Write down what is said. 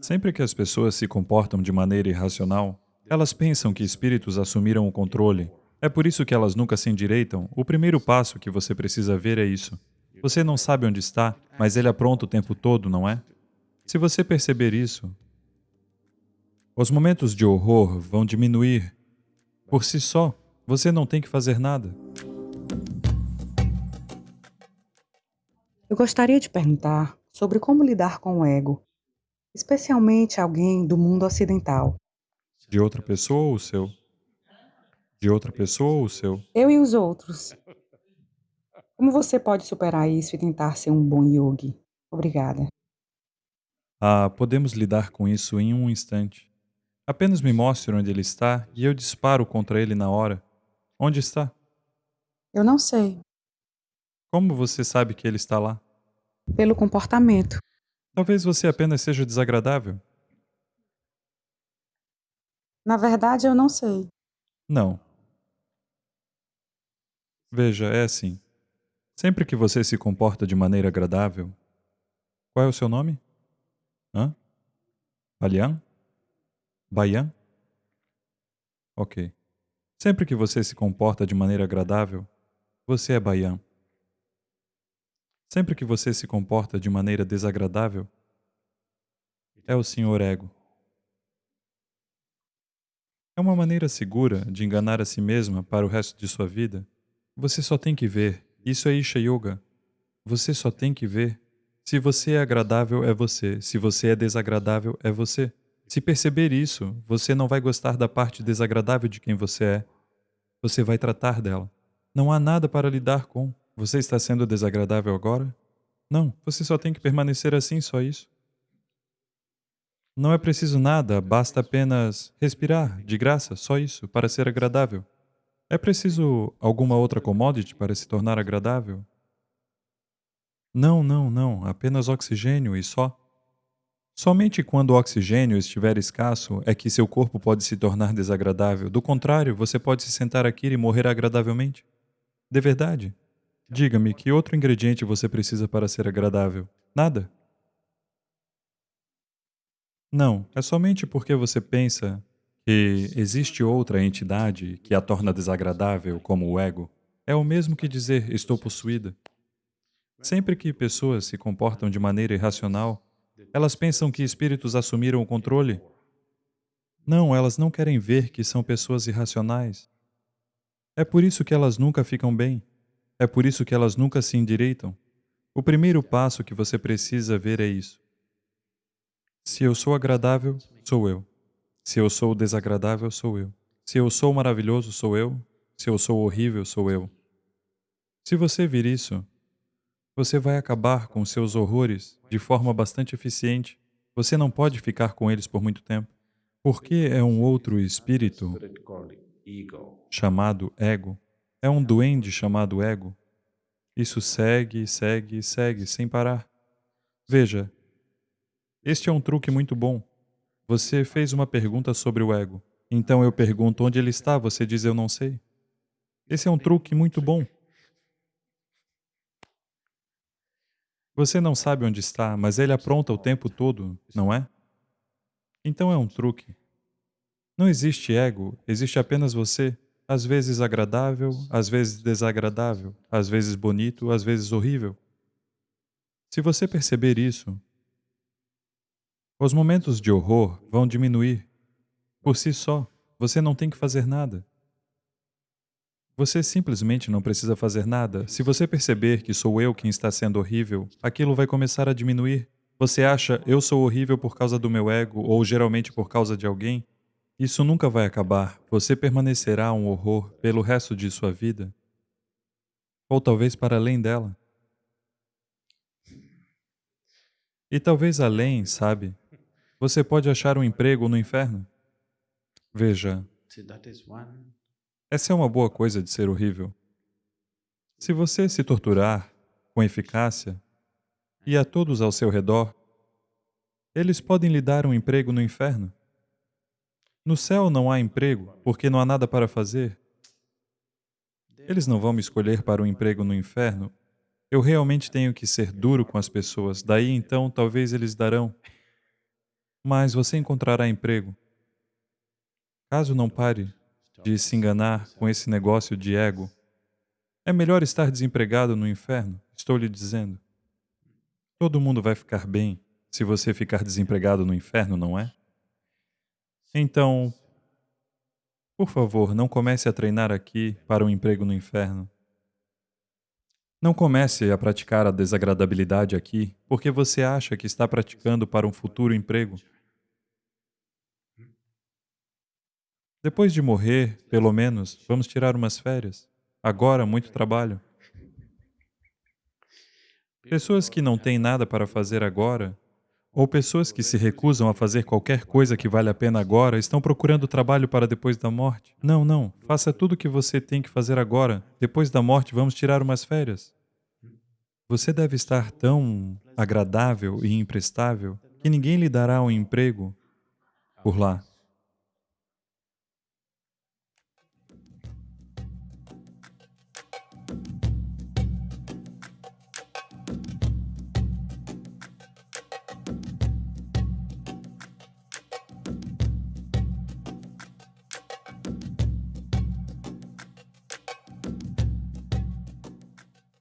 Sempre que as pessoas se comportam de maneira irracional, elas pensam que espíritos assumiram o controle. É por isso que elas nunca se endireitam. O primeiro passo que você precisa ver é isso. Você não sabe onde está, mas ele apronta o tempo todo, não é? Se você perceber isso, os momentos de horror vão diminuir. Por si só, você não tem que fazer nada. Eu gostaria de perguntar sobre como lidar com o ego, especialmente alguém do mundo ocidental. De outra pessoa ou seu? De outra pessoa ou seu? Eu e os outros. Como você pode superar isso e tentar ser um bom yogi? Obrigada. Ah, podemos lidar com isso em um instante. Apenas me mostre onde ele está e eu disparo contra ele na hora. Onde está? Eu não sei. Como você sabe que ele está lá? Pelo comportamento. Talvez você apenas seja desagradável. Na verdade, eu não sei. Não. Veja, é assim. Sempre que você se comporta de maneira agradável. Qual é o seu nome? Hã? Balian? Baian? Ok. Sempre que você se comporta de maneira agradável, você é Baian. Sempre que você se comporta de maneira desagradável, é o Senhor Ego. É uma maneira segura de enganar a si mesma para o resto de sua vida. Você só tem que ver. Isso é Isha Yoga. Você só tem que ver. Se você é agradável, é você. Se você é desagradável, é você. Se perceber isso, você não vai gostar da parte desagradável de quem você é. Você vai tratar dela. Não há nada para lidar com. Você está sendo desagradável agora? Não, você só tem que permanecer assim, só isso. Não é preciso nada, basta apenas respirar, de graça, só isso, para ser agradável. É preciso alguma outra commodity para se tornar agradável? Não, não, não, apenas oxigênio e só. Somente quando o oxigênio estiver escasso é que seu corpo pode se tornar desagradável. Do contrário, você pode se sentar aqui e morrer agradavelmente. De verdade. Diga-me, que outro ingrediente você precisa para ser agradável? Nada? Não, é somente porque você pensa que existe outra entidade que a torna desagradável, como o ego. É o mesmo que dizer, estou possuída. Sempre que pessoas se comportam de maneira irracional, elas pensam que espíritos assumiram o controle. Não, elas não querem ver que são pessoas irracionais. É por isso que elas nunca ficam bem. É por isso que elas nunca se endireitam. O primeiro passo que você precisa ver é isso. Se eu sou agradável, sou eu. Se eu sou desagradável, sou eu. Se eu sou maravilhoso, sou eu. Se eu sou horrível, sou eu. Se você vir isso, você vai acabar com seus horrores de forma bastante eficiente. Você não pode ficar com eles por muito tempo. Porque é um outro espírito chamado ego. É um duende chamado ego. Isso segue, segue, segue, sem parar. Veja, este é um truque muito bom. Você fez uma pergunta sobre o ego. Então eu pergunto onde ele está, você diz eu não sei. Esse é um truque muito bom. Você não sabe onde está, mas ele apronta o tempo todo, não é? Então é um truque. Não existe ego, existe apenas você, às vezes agradável, às vezes desagradável, às vezes bonito, às vezes horrível. Se você perceber isso, os momentos de horror vão diminuir. Por si só, você não tem que fazer nada. Você simplesmente não precisa fazer nada. Se você perceber que sou eu quem está sendo horrível, aquilo vai começar a diminuir. Você acha, eu sou horrível por causa do meu ego, ou geralmente por causa de alguém? Isso nunca vai acabar. Você permanecerá um horror pelo resto de sua vida. Ou talvez para além dela. E talvez além, sabe? Você pode achar um emprego no inferno. Veja, essa é uma boa coisa de ser horrível. Se você se torturar com eficácia e a todos ao seu redor, eles podem lhe dar um emprego no inferno. No céu não há emprego, porque não há nada para fazer. Eles não vão me escolher para um emprego no inferno. Eu realmente tenho que ser duro com as pessoas, daí então talvez eles darão. mas você encontrará emprego. Caso não pare de se enganar com esse negócio de ego, é melhor estar desempregado no inferno, estou lhe dizendo. Todo mundo vai ficar bem se você ficar desempregado no inferno, não é? Então, por favor, não comece a treinar aqui para um emprego no inferno. Não comece a praticar a desagradabilidade aqui porque você acha que está praticando para um futuro emprego. Depois de morrer, pelo menos, vamos tirar umas férias. Agora, muito trabalho. Pessoas que não têm nada para fazer agora, ou pessoas que se recusam a fazer qualquer coisa que vale a pena agora, estão procurando trabalho para depois da morte. Não, não. Faça tudo o que você tem que fazer agora. Depois da morte, vamos tirar umas férias. Você deve estar tão agradável e imprestável que ninguém lhe dará um emprego por lá.